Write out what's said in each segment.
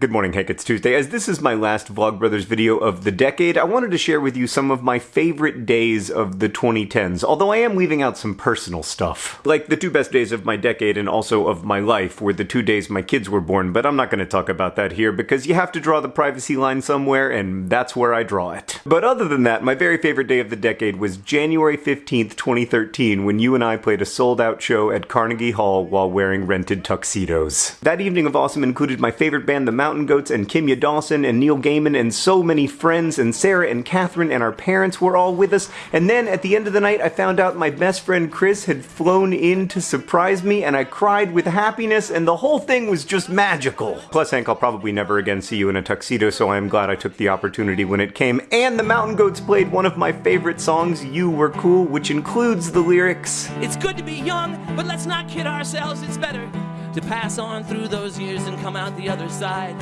Good morning, Hank. It's Tuesday. As this is my last Vlogbrothers video of the decade, I wanted to share with you some of my favorite days of the 2010s, although I am leaving out some personal stuff. Like the two best days of my decade and also of my life were the two days my kids were born, but I'm not going to talk about that here because you have to draw the privacy line somewhere, and that's where I draw it. But other than that, my very favorite day of the decade was January 15th, 2013, when you and I played a sold-out show at Carnegie Hall while wearing rented tuxedos. That evening of awesome included my favorite band, the Mountain Goats, and Kimya Dawson, and Neil Gaiman, and so many friends, and Sarah and Catherine and our parents were all with us. And then at the end of the night, I found out my best friend Chris had flown in to surprise me, and I cried with happiness, and the whole thing was just magical. Plus, Hank, I'll probably never again see you in a tuxedo, so I am glad I took the opportunity when it came. And the Mountain Goats played one of my favorite songs, You Were Cool, which includes the lyrics It's good to be young, but let's not kid ourselves, it's better to pass on through those years and come out the other side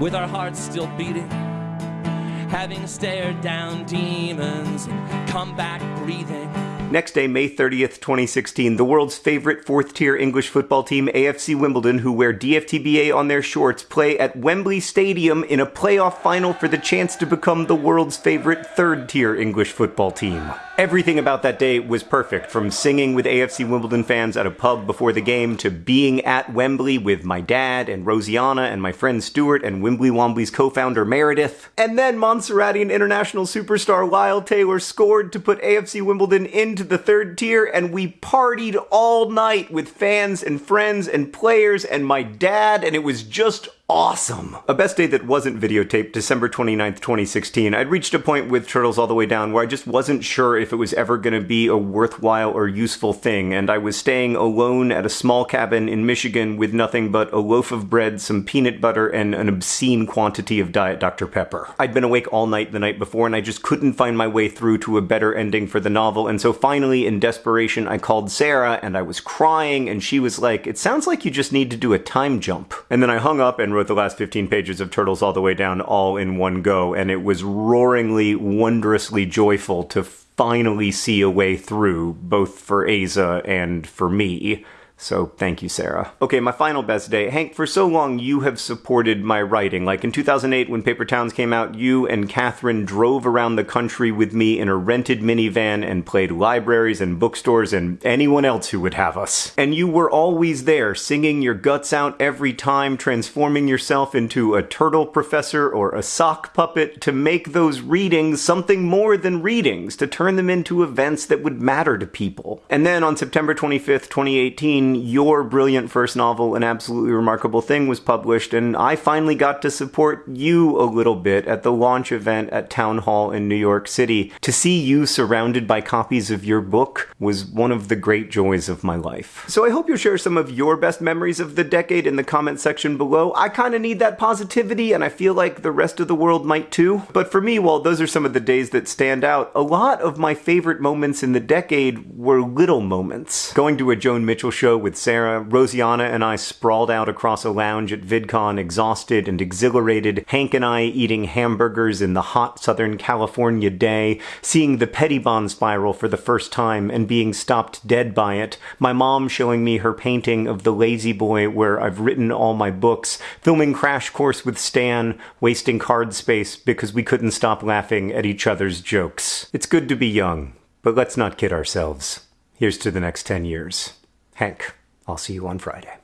with our hearts still beating, having stared down demons and come back breathing. Next day, May 30th, 2016, the world's favorite fourth tier English football team, AFC Wimbledon, who wear DFTBA on their shorts, play at Wembley Stadium in a playoff final for the chance to become the world's favorite third tier English football team. Everything about that day was perfect, from singing with AFC Wimbledon fans at a pub before the game to being at Wembley with my dad and Rosianna and my friend Stuart and Wimbly Wombly's co-founder Meredith. And then Montserratian international superstar Lyle Taylor scored to put AFC Wimbledon into the third tier and we partied all night with fans and friends and players and my dad and it was just awesome. A best day that wasn't videotaped, December 29th, 2016. I'd reached a point with Turtles All the Way Down where I just wasn't sure if it was ever going to be a worthwhile or useful thing, and I was staying alone at a small cabin in Michigan with nothing but a loaf of bread, some peanut butter, and an obscene quantity of Diet Dr. Pepper. I'd been awake all night the night before, and I just couldn't find my way through to a better ending for the novel, and so finally, in desperation, I called Sarah, and I was crying, and she was like, It sounds like you just need to do a time jump. And then I hung up and wrote the last 15 pages of Turtles All the Way Down all in one go, and it was roaringly, wondrously joyful to finally see a way through, both for Aza and for me. So thank you, Sarah. Okay, my final best day. Hank, for so long you have supported my writing. Like in 2008 when Paper Towns came out, you and Catherine drove around the country with me in a rented minivan and played libraries and bookstores and anyone else who would have us. And you were always there, singing your guts out every time, transforming yourself into a turtle professor or a sock puppet to make those readings something more than readings, to turn them into events that would matter to people. And then on September 25th, 2018, your brilliant first novel, An Absolutely Remarkable Thing, was published, and I finally got to support you a little bit at the launch event at Town Hall in New York City. To see you surrounded by copies of your book was one of the great joys of my life. So I hope you'll share some of your best memories of the decade in the comment section below. I kinda need that positivity, and I feel like the rest of the world might too. But for me, while those are some of the days that stand out, a lot of my favorite moments in the decade were little moments. Going to a Joan Mitchell show with Sarah, Rosianna and I sprawled out across a lounge at VidCon, exhausted and exhilarated, Hank and I eating hamburgers in the hot Southern California day, seeing the Pettibon spiral for the first time and being stopped dead by it, my mom showing me her painting of the lazy boy where I've written all my books, filming Crash Course with Stan, wasting card space because we couldn't stop laughing at each other's jokes. It's good to be young, but let's not kid ourselves. Here's to the next 10 years. Hank. I'll see you on Friday.